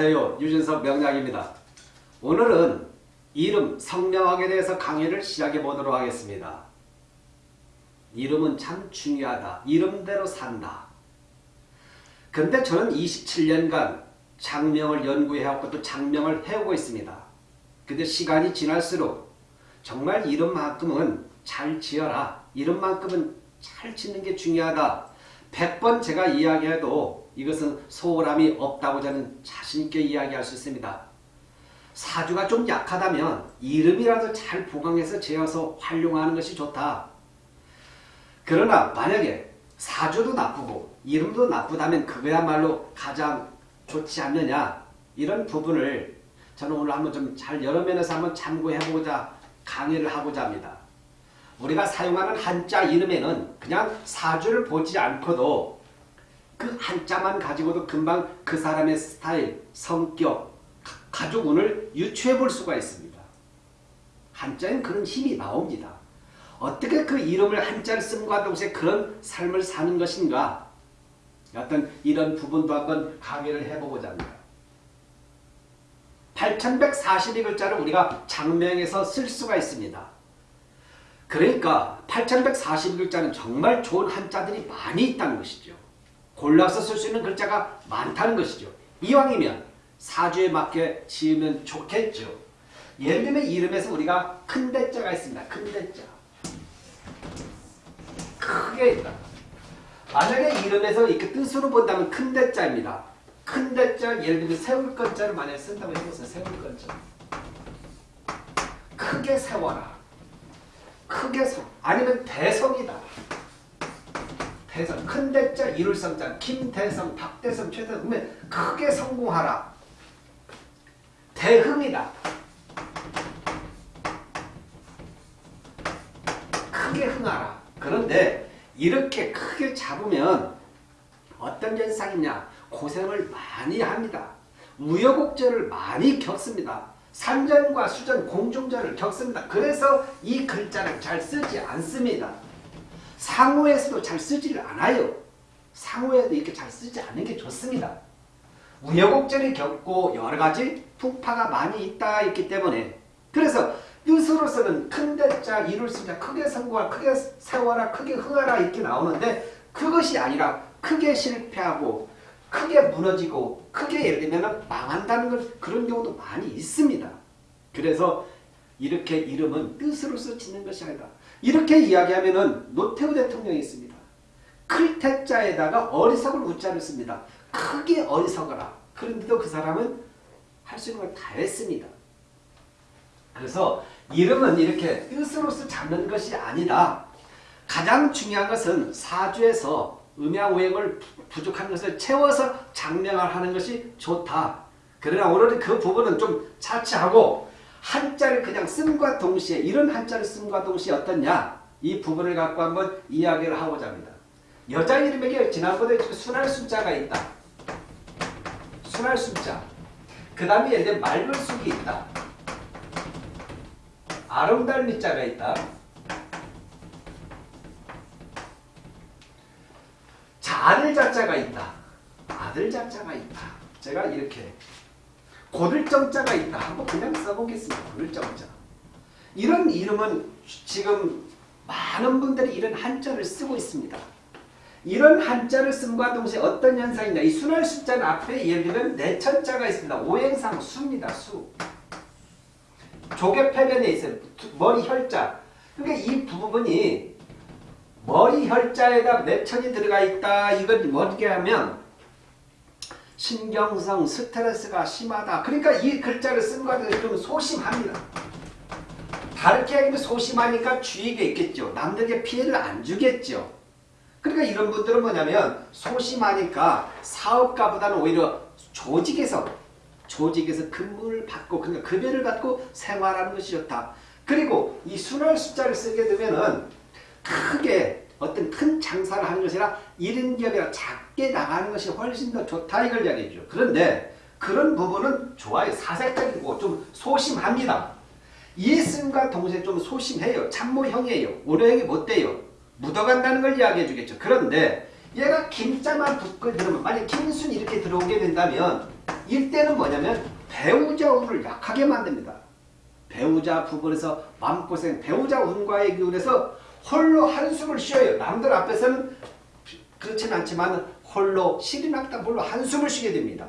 안녕하세요. 유진석 명약입니다. 오늘은 이름, 성명학에 대해서 강의를 시작해 보도록 하겠습니다. 이름은 참 중요하다. 이름대로 산다. 근데 저는 27년간 장명을 연구해왔고 또 장명을 해오고 있습니다. 근데 시간이 지날수록 정말 이름만큼은 잘 지어라. 이름만큼은 잘 짓는 게 중요하다. 100번 제가 이야기해도 이것은 소홀함이 없다고 저는 자신있게 이야기할 수 있습니다. 사주가 좀 약하다면 이름이라도 잘 보강해서 지어서 활용하는 것이 좋다. 그러나 만약에 사주도 나쁘고 이름도 나쁘다면 그거야말로 가장 좋지 않느냐 이런 부분을 저는 오늘 한번 좀 잘 여러 면에서 한번 참고해보고자 강의를 하고자 합니다. 우리가 사용하는 한자 이름에는 그냥 사주를 보지 않고도 그 한자만 가지고도 금방 그 사람의 스타일, 성격, 가족 운을 유추해 볼 수가 있습니다. 한자엔 그런 힘이 나옵니다. 어떻게 그 이름을 한자를 쓴과 동시에 그런 삶을 사는 것인가 어떤 이런 부분도 한번 강의를 해보고자 합니다. 8142글자를 우리가 장명에서 쓸 수가 있습니다. 그러니까 8142글자는 정말 좋은 한자들이 많이 있다는 것이죠. 골라서 쓸 수 있는 글자가 많다는 것이죠. 이왕이면 사주에 맞게 지으면 좋겠죠. 예를 들면 이름에서 우리가 큰 대자가 있습니다. 큰 대자. 크게 있다. 만약에 이름에서 이렇게 뜻으로 본다면 큰 대자입니다. 큰 대자 예를 들면 세울 건자를 만약에 쓴다고 해보세요. 세울 건자. 크게 세워라. 크게 성. 아니면 대성이다. 대성. 큰 대자 이룰 성자. 김대성, 박대성, 최대성. 그러면 크게 성공하라. 대흥이다. 크게 흥하라. 그런데 이렇게 크게 잡으면 어떤 현상이냐. 고생을 많이 합니다. 우여곡절을 많이 겪습니다. 산전과 수전, 공중전을 겪습니다. 그래서 이 글자를 잘 쓰지 않습니다. 상호에서도 잘 쓰지를 않아요. 상호에도 이렇게 잘 쓰지 않는 게 좋습니다. 우여곡절을 겪고 여러 가지 풍파가 많이 있다 있기 때문에 그래서 뜻으로서는 큰 대자 이룰 수 있자 크게 성공하 크게 세워라 크게 흥하라 이렇게 나오는데 그것이 아니라 크게 실패하고 크게 무너지고 크게 예를 들면 망한다는 걸 그런 경우도 많이 있습니다. 그래서 이렇게 이름은 뜻으로서 짓는 것이 아니다. 이렇게 이야기하면 노태우 대통령이 있습니다. 클 태자에다가 어리석을 우자를 씁니다. 크게 어리석어라. 그런데도 그 사람은 할 수 있는 걸 다 했습니다. 그래서 이름은 이렇게 뜻으로서 잡는 것이 아니다. 가장 중요한 것은 사주에서 음양오행을 부족한 것을 채워서 장명을 하는 것이 좋다. 그러나 오늘은 그 부분은 좀 차치하고 한자를 그냥 쓴과 동시에 이런 한자를 쓴과 동시에 어떻냐 이 부분을 갖고 한번 이야기를 하고자 합니다. 여자 이름에게 지난번에 순할 숫자가 있다. 순할 숫자. 그 다음에 들면 맑을 숙이 있다. 아름다울 밑자가 있다. 자, 아들 자자가 있다. 아들 자자가 있다. 제가 이렇게 고들정자가 있다. 한번 그냥 써보겠습니다. 고들정자. 이런 이름은 지금 많은 분들이 이런 한자를 쓰고 있습니다. 이런 한자를 쓴과 동시에 어떤 현상이냐. 이 순할 숫자는 앞에 예를 들면 내천자가 있습니다. 오행상 수입니다. 수. 조개 패변에 있어요. 머리 혈자. 그러니까 이 부분이 머리 혈자에다 내천이 들어가 있다. 이건 뭐게 하면 신경성 스트레스가 심하다. 그러니까 이 글자를 쓴 것은 좀 소심합니다. 다르게 하기는 소심하니까 주의가 있겠죠. 남들에게 피해를 안 주겠죠. 그러니까 이런 분들은 뭐냐면 소심하니까 사업가보다는 오히려 조직에서 조직에서 근무를 받고 그러니까 급여를 받고 생활하는 것이 좋다. 그리고 이 순월 숫자를 쓰게 되면은 크게 어떤 큰 장사를 하는 것이라 1인 기업이라 작게 나가는 것이 훨씬 더 좋다 이걸 이야기해 죠. 그런데 그런 부분은 좋아요. 사색적이고 좀 소심합니다. 이승과 동시에 좀 소심해요. 참모형이에요. 오래형이 못 돼요. 묻어간다는 걸 이야기해 주겠죠. 그런데 얘가 김자만 붙고 들으면 만약 김순 이렇게 들어오게 된다면 일대는 뭐냐면 배우자 운을 약하게 만듭니다. 배우자 부분에서 마음고생, 배우자 운과의 기운에서 홀로 한숨을 쉬어요. 남들 앞에서는 그렇진 않지만 홀로 실이 났다 홀로 한숨을 쉬게 됩니다.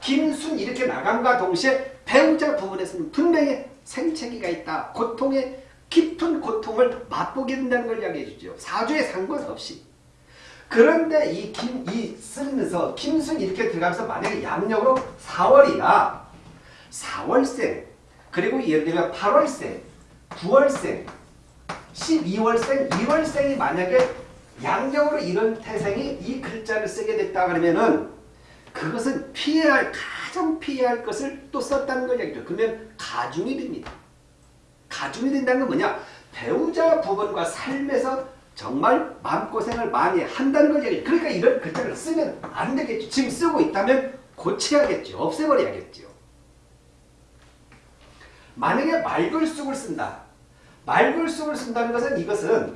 김순 이렇게 나감과 동시에 배우자 부분에서는 분명히 생채기가 있다. 고통의 깊은 고통을 맛보게 된다는 걸 이야기해 주죠. 사주에 상관없이. 그런데 이 김, 이 쓰면서 김순 이렇게 들어가면서 만약에 양력으로 4월이다. 4월생, 그리고 예를 들면 8월생, 9월생, 12월생, 1월생이 만약에 양력으로 이런 태생이 이 글자를 쓰게 됐다 그러면은 그것은 피해야 할 가장 피해야 할 것을 또 썼다는 걸 얘기죠. 그러면 가중이 됩니다. 가중이 된다는 건 뭐냐? 배우자 부분과 삶에서 정말 마음고생을 많이 한다는 걸 얘기해요. 그러니까 이런 글자를 쓰면 안 되겠죠. 지금 쓰고 있다면 고쳐야겠죠. 없애버려야겠죠. 만약에 말글쑥을 쓴다. 말글쑥을 쓴다는 것은 이것은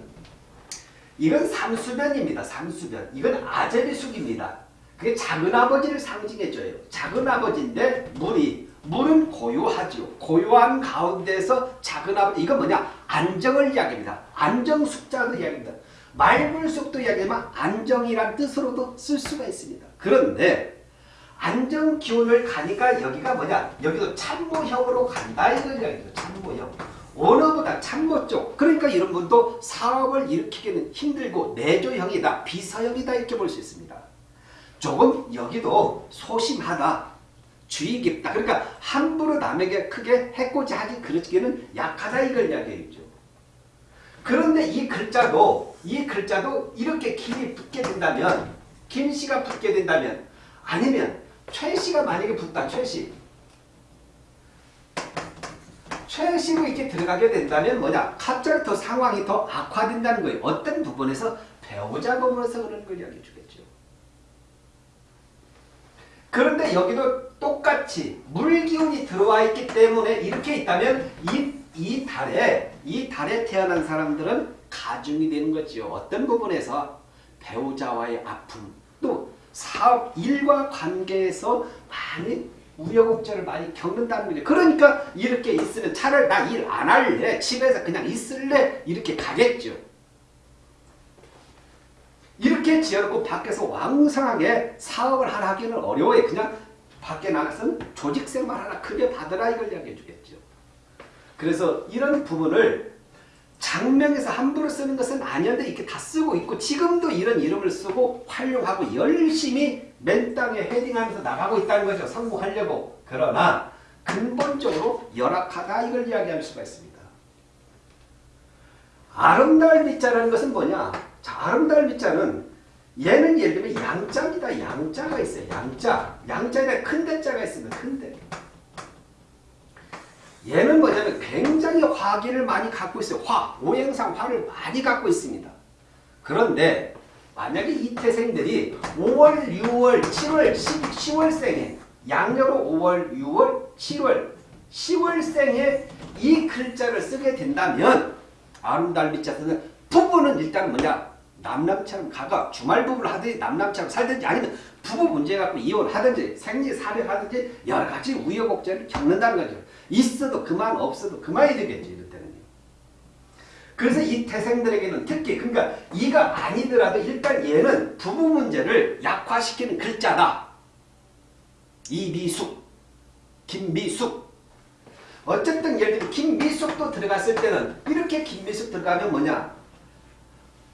이건 삼수변입니다. 삼수변. 이건 아제비숙입니다. 그게 작은아버지를 상징해줘요. 작은아버지인데 물이 물은 고요하죠. 고요한 가운데서 작은아버지 이건 뭐냐? 안정을 이야기합니다. 안정숙자도 이야기합니다. 말불숙도 이야기하면 안정이란 뜻으로도 쓸 수가 있습니다. 그런데 안정 기운을 가니까 여기가 뭐냐? 여기도 참모형으로 간다 이걸 이야기죠. 참모형. 원어보다 참모 쪽. 그러니까 이런 분도 사업을 일으키기는 힘들고 내조형이다. 비서형이다 이렇게 볼 수 있습니다. 조금 여기도 소심하다. 주의 깊다. 그러니까 함부로 남에게 크게 해코지하기 그렇기는 약하다 이걸 이야기했죠. 그런데 이 글자도 이 글자도 이렇게 길이 붙게 된다면 김씨가 붙게 된다면 아니면 최씨가 만약에 붙다 최씨 최씨로 이렇게 들어가게 된다면 뭐냐 갑자기 더 상황이 더 악화된다는 거예요. 어떤 부분에서 배우자 부분에서 그런 걸 이야기해 주겠죠. 그런데 여기도 똑같이 물기운이 들어와 있기 때문에 이렇게 있다면 이, 이 달에 이 달에 태어난 사람들은 가중이 되는 거죠. 어떤 부분에서 배우자와의 아픔 또 사업 일과 관계에서 많이 우여곡절을 많이 겪는다는 거죠. 그러니까 이렇게 있으면 차라리 나 일 안 할래 집에서 그냥 있을래 이렇게 가겠죠. 이렇게 지어놓고 밖에서 왕성하게 사업을 하나 하기는 어려워요. 그냥 밖에 나가서는 조직생활 하나 크게 받으라 이걸 이야기해 주겠죠. 그래서 이런 부분을 장명에서 함부로 쓰는 것은 아니었는데 이렇게 다 쓰고 있고 지금도 이런 이름을 쓰고 활용하고 열심히 맨 땅에 헤딩하면서 나가고 있다는 거죠. 성공하려고. 그러나 근본적으로 열악하다 이걸 이야기할 수가 있습니다. 아름다울 밑자라는 것은 뭐냐? 자, 아름다울 밑자는 얘는 예를 들면 양자입니다. 양자가 있어요. 양자. 양자에 큰 대자가 있습니다. 큰 대. 얘는 뭐냐면 굉장히 화기를 많이 갖고 있어요. 화, 오행상 화를 많이 갖고 있습니다. 그런데 만약에 이 태생들이 5월, 6월, 7월, 10, 월생에 양력으로 5월, 6월, 7월, 10월생에 이 글자를 쓰게 된다면 아름다운 밑자서는 부부는 일단 뭐냐 남남처럼 가가 주말 부부를 하든지 남남처럼 살든지 아니면 부부 문제 갖고 이혼하든지 생리 살해하든지 여러 가지 우여곡절을 겪는다는 거죠. 있어도 그만 없어도 그만이 되겠지 이럴 때는요. 그래서 이 태생들에게는 특히 그러니까 이가 아니더라도 일단 얘는 부부 문제를 약화시키는 글자다. 이미숙, 김미숙 어쨌든 예를 들면 김미숙도 들어갔을 때는 이렇게 김미숙 들어가면 뭐냐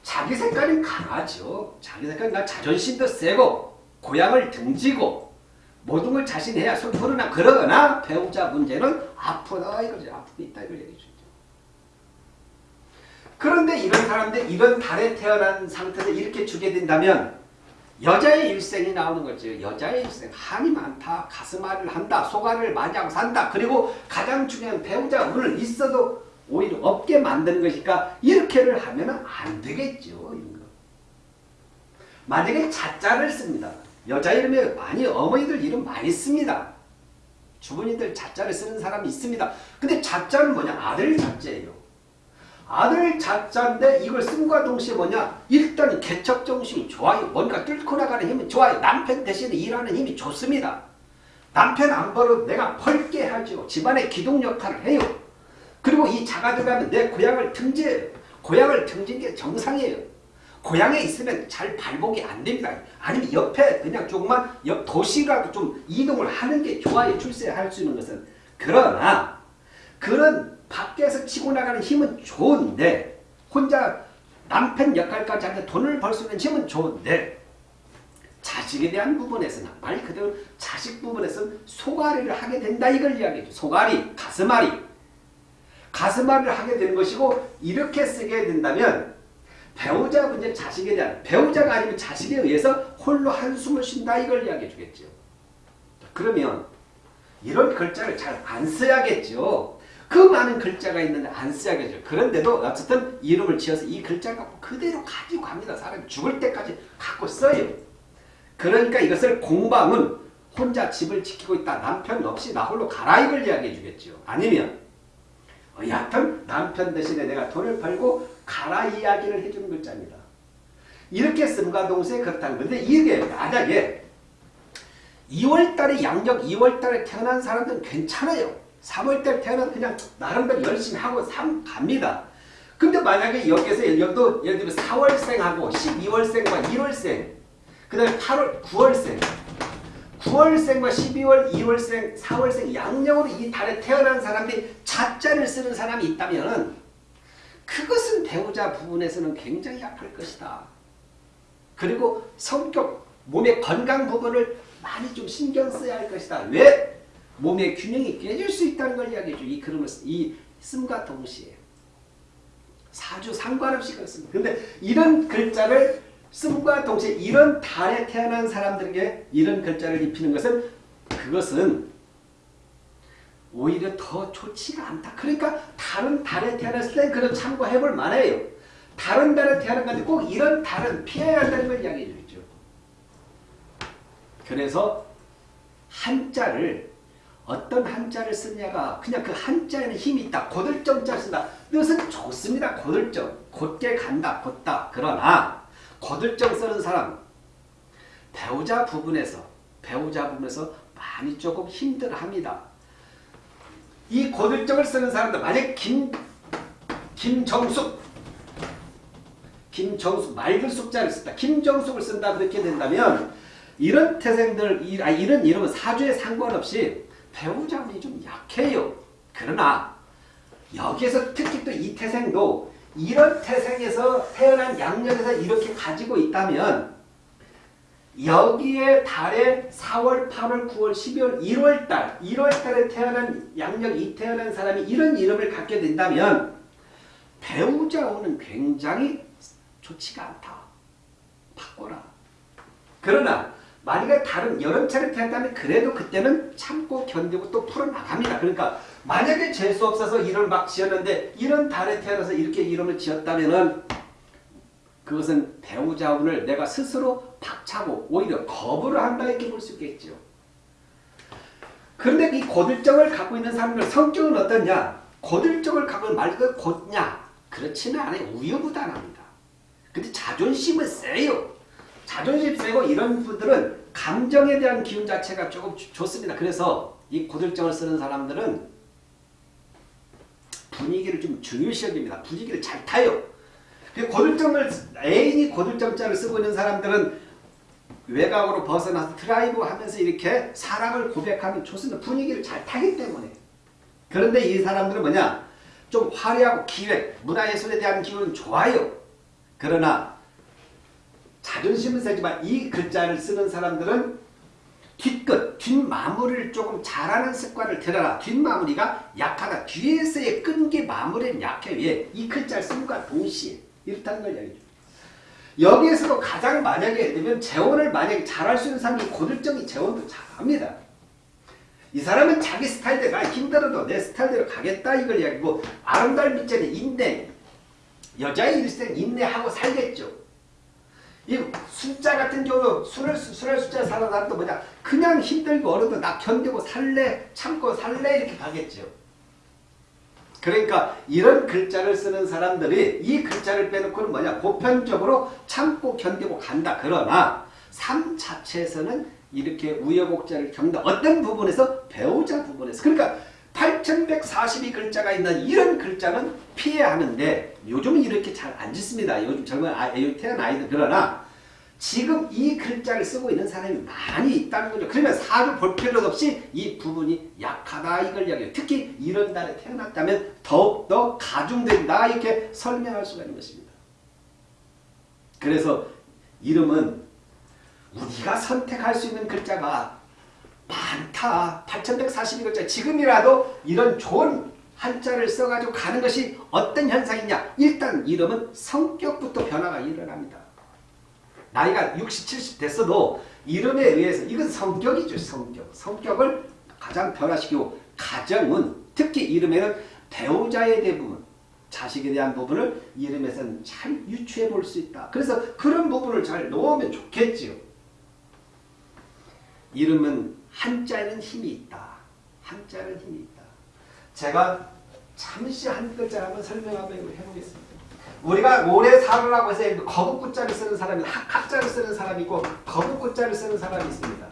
자기 색깔이 강하죠. 자기 색깔이 나 자존심도 세고 고향을 등지고 모든 걸 자신해야 손 푸르나 그러거나 배우자 문제는 아프다 이거죠. 아픔이 있다 이걸 얘기해 주죠. 그런데 이런 사람들 이런 달에 태어난 상태에서 이렇게 주게 된다면 여자의 일생이 나오는 거죠. 여자의 일생 한이 많다. 가슴앓이를 한다. 소가를 하고 산다. 그리고 가장 중요한 배우자 운을 있어도 오히려 없게 만드는 것이니까 이렇게를 하면 안 되겠죠. 만약에 자자를 씁니다. 여자 이름에 많이 어머니들 이름 많이 씁니다. 주부님들 자자를 쓰는 사람이 있습니다. 근데 자자는 뭐냐? 아들 자자예요. 아들 자자인데 이걸 쓴과 동시에 뭐냐? 일단 개척 정신이 좋아요. 뭔가 뚫고 나가는 힘이 좋아요. 남편 대신에 일하는 힘이 좋습니다. 남편 안 벌어도 내가 벌게 하죠. 집안의 기둥 역할을 해요. 그리고 이 자가 들어가면 내 고향을 등재해요. 고향을 등진 게 정상이에요. 고향에 있으면 잘 발복이 안 됩니다. 아니면 옆에 그냥 조금만 옆 도시라도 좀 이동을 하는 게 좋아요. 출세할 수 있는 것은. 그러나 그런 밖에서 치고 나가는 힘은 좋은데 혼자 남편 역할까지 하는데 돈을 벌 수 있는 힘은 좋은데 자식에 대한 부분에서는 말 그대로 자식 부분에서는 소가리를 하게 된다 이걸 이야기해줘. 소가리, 가슴앓이. 가슴앓이를 하게 되는 것이고 이렇게 쓰게 된다면 배우자 문제 자식에 대한 배우자가 아니면 자식에 의해서 홀로 한숨을 쉰다 이걸 이야기해 주겠죠. 그러면 이런 글자를 잘 안 써야겠죠. 그 많은 글자가 있는데 안 써야겠죠. 그런데도 어쨌든 이름을 지어서 이 글자를 갖고 그대로 가지고 갑니다. 사람이 죽을 때까지 갖고 써요. 그러니까 이것을 공방은 혼자 집을 지키고 있다. 남편 없이 나 홀로 가라 이걸 이야기해 주겠죠. 아니면 어, 여하튼 남편 대신에 내가 돈을 벌고 가라 이야기를 해주는 글자입니다. 이렇게 동시에 그렇다는 건데 이게 만약에 2월달에 양력 2월달에 태어난 사람들은 괜찮아요. 3월달에 태어난 그냥 나름대로 열심히 하고 삶 갑니다. 근데 만약에 여기도 예를 들면 4월생하고 12월생과 1월생 그 다음에 8월 9월생 9월생과 12월, 2월생, 4월생 양력으로 이 달에 태어난 사람들이 자자를 쓰는 사람이 있다면 그것은 배우자 부분에서는 굉장히 약할 것이다. 그리고 성격, 몸의 건강 부분을 많이 좀 신경 써야 할 것이다. 왜? 몸의 균형이 깨질 수 있다는 걸 이야기해줘. 이 그림을, 이 씀과 동시에. 사주 상관없이 그렇습니다. 근데 이런 글자를 씀과 동시에 이런 달에 태어난 사람들에게 이런 글자를 입히는 것은 그것은 오히려 더 좋지가 않다. 그러니까 다른 달에 태어났을 때 그런 참고해 볼 만해요. 다른 달에 태어난 건데 꼭 이런 달은 피해야 한다는 걸 이야기해 주죠. 그래서 한자를 어떤 한자를 쓰냐가 그냥 그 한자에는 힘이 있다. 고들정자 쓴다. 뜻은 좋습니다. 고들정. 곧게 간다. 곧다. 그러나 고들정 쓰는 사람 배우자 부분에서 배우자 부분에서 많이 조금 힘들어합니다. 이 고들정을 쓰는 사람들 만약 김 김정숙 김정숙 맑은 숙자를 쓴다. 김정숙을 쓴다 그렇게 된다면 이런 태생들 아 이런 이름은 사주에 상관없이 배우자 운이 좀 약해요. 그러나 여기에서 특히 또 이 태생도 이런 태생에서 태어난 양력에서 이렇게 가지고 있다면 여기에 달에 4월, 8월, 9월, 12월, 1월달, 1월달에 태어난 양력 이 태어난 사람이 이런 이름을 갖게 된다면 배우자 운은 굉장히 좋지가 않다. 바꿔라. 그러나 만약에 다른 여름철에 태어났다면 그래도 그때는 참고 견디고 또 풀어나갑니다. 그러니까 만약에 재수 없어서 이름을 막 지었는데 이런 달에 태어나서 이렇게 이름을 지었다면 은 그것은 배우자 운을 내가 스스로 박차고 오히려 거부를 한다 이렇게 볼 수 있겠죠. 그런데 이 고들정을 갖고 있는 사람들 성격은 어떠냐? 고들정을 갖고 말 그대로 곧냐? 그렇지는 않아요. 우유부단합니다. 근데 자존심은 세요. 자존심 세고 이런 분들은 감정에 대한 기운 자체가 조금 좋습니다. 그래서 이 고들정을 쓰는 사람들은 분위기를 좀 중요시 여깁니다. 분위기를 잘 타요. 고들정을 애인이 고들정자를 쓰고 있는 사람들은 외곽으로 벗어나서 드라이브 하면서 이렇게 사랑을 고백하면 좋습니다. 분위기를 잘 타기 때문에. 그런데 이 사람들은 뭐냐? 좀 화려하고 기획, 문화예술에 대한 기운은 좋아요. 그러나 자존심은 세지만 이 글자를 쓰는 사람들은 뒷끝, 뒷마무리를 조금 잘하는 습관을 들여라. 뒷마무리가 약하다. 뒤에서의 끈기 마무리는 약해. 왜? 이 글자를 쓴과 동시에. 이렇다는 걸 이야기죠. 여기에서도 가장 만약에 되면 재혼을 만약에 잘할 수 있는 사람이 고들정이 재혼도 잘합니다. 이 사람은 자기 스타일대로 힘들어도 내 스타일대로 가겠다 이걸 이야기고 아름다운 밑줄에 인내 여자의 일생 인내하고 살겠죠. 이 숫자 같은 경우 술을 술을 숫자 사는 사람도 뭐냐 그냥 힘들고 어려도 나 견디고 살래 참고 살래 이렇게 가겠죠. 그러니까 이런 글자를 쓰는 사람들이 이 글자를 빼놓고는 뭐냐 보편적으로 참고 견디고 간다. 그러나 삶 자체에서는 이렇게 우여곡절을 겪는다. 어떤 부분에서 배우자 부분에서 그러니까 8142글자가 있는 이런 글자는 피해야 하는데 요즘은 이렇게 잘 안 짓습니다. 요즘 젊은 아이, 태어난 아이들 그러나 지금 이 글자를 쓰고 있는 사람이 많이 있다는 거죠. 그러면 사주 볼 필요도 없이 이 부분이 약하다 이걸 이야기해요. 특히 이런 달에 태어났다면 더욱더 가중된다 이렇게 설명할 수가 있는 것입니다. 그래서 이름은 우리가 선택할 수 있는 글자가 많다. 8142글자. 지금이라도 이런 좋은 한자를 써가지고 가는 것이 어떤 현상이냐. 일단 이름은 성격부터 변화가 일어납니다. 나이가 60, 70 됐어도 이름에 의해서 이건 성격이죠. 성격. 성격을 가장 변화시키고 가정은 특히 이름에는 배우자에 대한 부분 자식에 대한 부분을 이름에서는 잘 유추해 볼 수 있다. 그래서 그런 부분을 잘 놓으면 좋겠지요. 이름은 한자에는 힘이 있다. 한자는 힘이 있다. 제가 잠시 한 글자 한번 설명 한번 해보겠습니다. 우리가 오래 살으라고 해서 거북구자를 쓰는 사람이 학자를 쓰는 사람이 있고 거북구자를 쓰는 사람이 있습니다.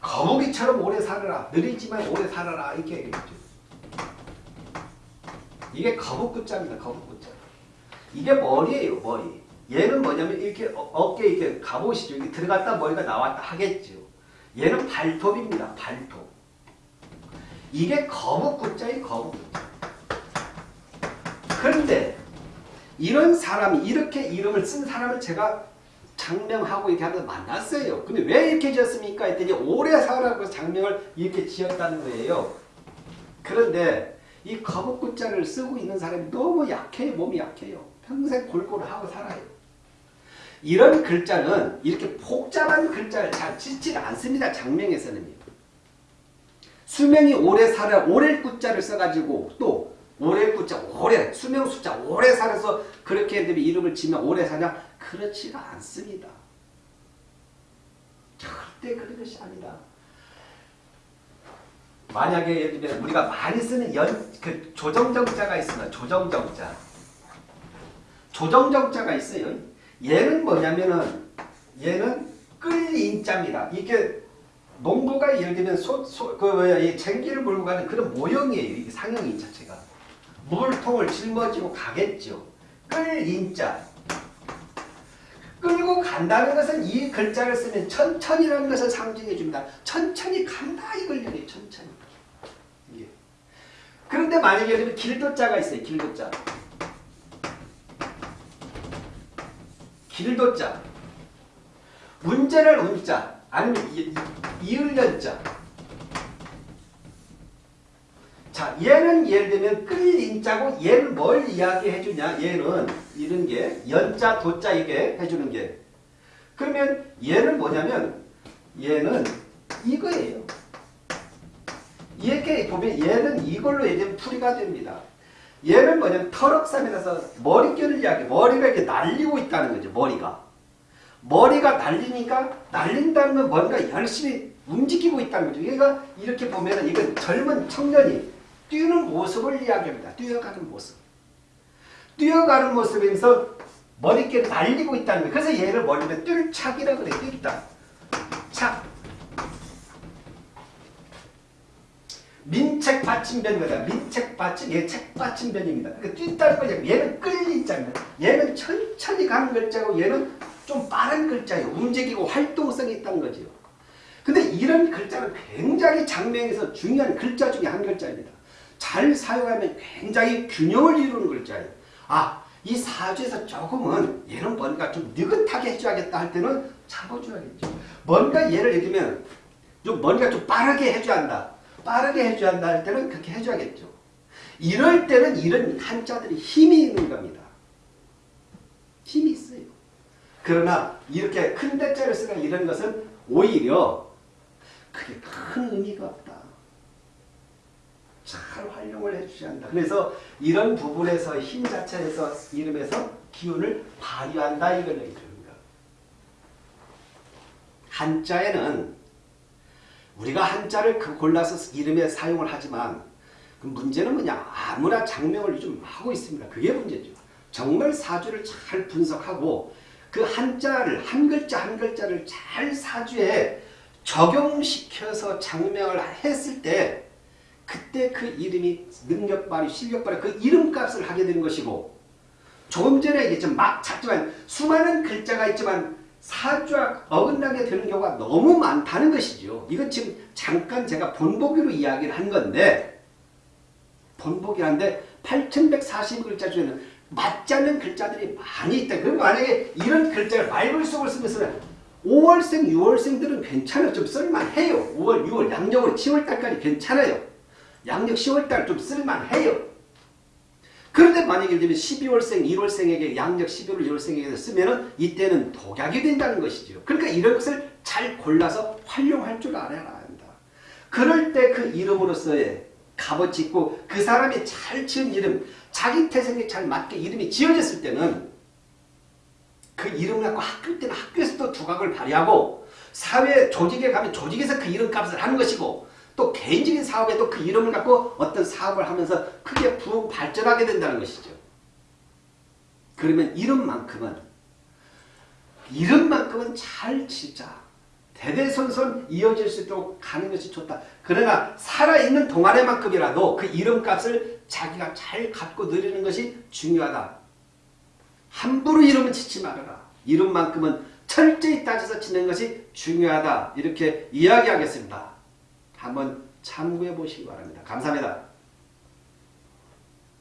거북이처럼 오래 살아라. 느리지만 오래 살아라. 이렇게 얘기했죠. 이게 거북구자입니다. 거북구자. 이게 머리예요. 머리. 얘는 뭐냐면 이렇게 어, 어깨 이렇게 가보시죠. 이렇게 들어갔다 머리가 나왔다 하겠죠. 얘는 발톱입니다. 발톱. 이게 거북구자예요. 거북구자. 그런데 이런 사람이 이렇게 이름을 쓴 사람을 제가 장명하고 이렇게 하면서 만났어요. 근데 왜 이렇게 지었습니까? 했더니 오래 살아고 장명을 이렇게 지었다는 거예요. 그런데 이 거북구자를 쓰고 있는 사람이 너무 약해요. 몸이 약해요. 평생 골골 하고 살아요. 이런 글자는 이렇게 복잡한 글자를 잘 짓지 않습니다. 장명에서는요. 수명이 오래 살아 오래 구자를 써가지고 또 오래 구자 오래 수명 숫자 오래 살아서 그렇게 되면 이름을 지면 오래 사냐 그렇지가 않습니다. 절대 그런 것이 아니라 만약에 예를 들면 우리가 많이 쓰는 연, 그 조정정자가 있으면 조정정자 조정정자가 있어요. 얘는 뭐냐면은 얘는 끌인자입니다. 이게 농부가 예를 들면 소, 소, 그 뭐야 이 쟁기를 몰고 가는 그런 모형이에요. 이게 상형인 자체가 물통을 짊어지고 가겠죠. 끌 인자 끌고 간다는 것은 이 글자를 쓰면 천천히라는 것을 상징해 줍니다. 천천히 간다 이걸 얘기해 천천히. 예. 그런데 만약에 들면 길도자가 있어요. 길도자. 길도자. 문제를 운자. 아니면 이, 이을련자. 자, 얘는 예를 들면 끌인자고 얘는 뭘 이야기해 주냐? 얘는 이런 게 연자, 도자 이게 해주는 게. 그러면 얘는 뭐냐면 얘는 이거예요. 이렇게 보면 얘는 이걸로 이제 풀이가 됩니다. 얘는 뭐냐면 터럭삼이라서 머릿결을 이야기 머리가 이렇게 날리고 있다는 거죠. 머리가. 머리가 날리니까 날린다는 건 뭔가 열심히 움직이고 있다는 거죠. 얘가 이렇게 보면 이건 젊은 청년이 뛰는 모습을 이야기합니다. 뛰어가는 모습. 뛰어가는 모습에서 머릿결 날리고 있다는 거예요. 그래서 얘를 뭘리면 뛸착이라 그래. 뛸다. 착. 민책 받침변이다. 민책 받침, 얘 책 받침변입니다. 그러니까 뛴다는 거죠. 얘는 끌리자입니다. 얘는 천천히 가는 글자고 얘는 좀 빠른 글자예요. 움직이고 활동성이 있다는 거죠. 근데 이런 글자는 굉장히 장명에서 중요한 글자 중에 한 글자입니다. 잘 사용하면 굉장히 균형을 이루는 글자예요. 아, 이 사주에서 조금은 얘는 뭔가 좀 느긋하게 해줘야겠다 할 때는 잡아줘야겠죠. 뭔가 예를 들면 좀 뭔가 좀 빠르게 해줘야 한다. 빠르게 해줘야 한다 할 때는 그렇게 해줘야겠죠. 이럴 때는 이런 한자들이 힘이 있는 겁니다. 힘이 있어요. 그러나 이렇게 큰 대자를 쓰는 이런 것은 오히려 그게 큰 의미가 없다. 잘 활용을 해주셔야 한다. 그래서 이런 부분에서 힘 자체에서 이름에서 기운을 발휘한다 이걸 얘기합니다. 한자에는 우리가 한자를 그 골라서 이름에 사용을 하지만 그 문제는 뭐냐 아무나 장명을 요즘 하고 있습니다. 그게 문제죠. 정말 사주를 잘 분석하고 그 한자를 한 글자 한 글자를 잘 사주에 적용시켜서 장명을 했을 때 그때 그 이름이 능력 발휘, 실력 발휘 그 이름값을 하게 되는 것이고 조금 전에 얘기했지만 막 찾지만 수많은 글자가 있지만 사주와 어긋나게 되는 경우가 너무 많다는 것이죠. 이건 지금 잠깐 제가 본보기로 이야기를 한 건데 본보기한데 8140글자 중에는 맞지 않는 글자들이 많이 있다. 그럼 만약에 이런 글자를 말벌속을 쓰면서 5월생, 6월생들은 괜찮아요. 좀 쓸만해요. 5월, 6월, 양력으로 10월달까지 괜찮아요. 양력 10월달 좀 쓸만해요. 그런데 만약에 예를 들면 12월생, 1월생에게 양력 11월, 1월생에게 쓰면은 이때는 독약이 된다는 것이죠. 그러니까 이런 것을 잘 골라서 활용할 줄 알아야 한다. 그럴 때 그 이름으로서의 값어치 있고 그 사람이 잘 지은 이름, 자기 태생에 잘 맞게 이름이 지어졌을 때는 그 이름을 갖고 학교 때는 학교에서도 두각을 발휘하고 사회 조직에 가면 조직에서 그 이름값을 하는 것이고 또 개인적인 사업에도 그 이름을 갖고 어떤 사업을 하면서 크게 부흥 발전하게 된다는 것이죠. 그러면 이름만큼은 이름만큼은 잘 진짜 대대손손 이어질 수 있도록 가는 것이 좋다. 그러나 살아있는 동안에만큼이라도 그 이름값을 자기가 잘 갖고 누리는 것이 중요하다. 함부로 이름을 짓지 말아라. 이름만큼은 철저히 따져서 짓는 것이 중요하다. 이렇게 이야기하겠습니다. 한번 참고해 보시기 바랍니다. 감사합니다.